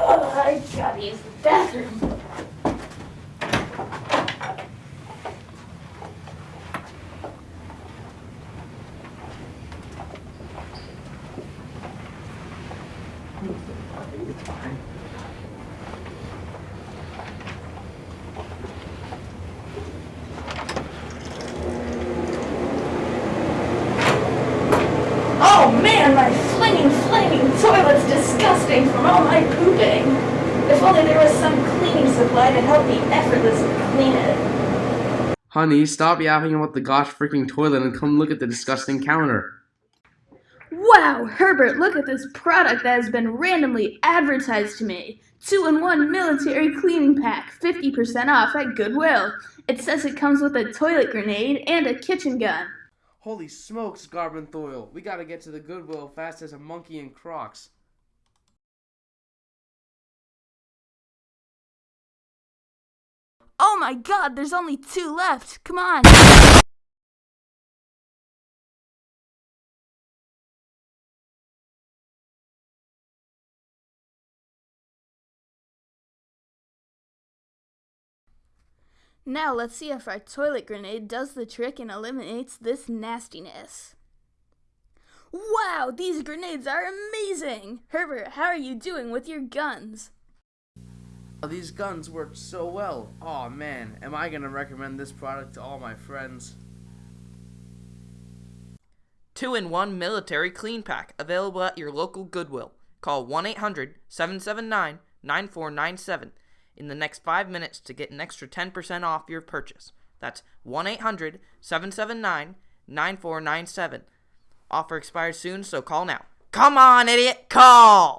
Oh, I gotta use the bathroom. Oh man, my flinging, from all my pooping. If only there was some cleaning supply to help me effortlessly clean it. Honey, stop yapping about the gosh freaking toilet and come look at the disgusting counter. Wow, Herbert, look at this product that has been randomly advertised to me. Two in one military cleaning pack, 50% off at Goodwill. It says it comes with a toilet grenade and a kitchen gun. Holy smokes, Garbenthoil. We gotta get to the Goodwill fast as a monkey in Crocs. Oh my god, there's only two left. Come on. Now let's see if our toilet grenade does the trick and eliminates this nastiness. Wow, these grenades are amazing! Herbert, how are you doing with your guns? These guns work so well. oh, man, am I gonna recommend this product to all my friends? 2 in 1 military clean pack available at your local Goodwill. Call 1 800 779 9497 in the next 5 minutes to get an extra 10% off your purchase. That's 1 800 779 9497. Offer expires soon, so call now. Come on, idiot, call!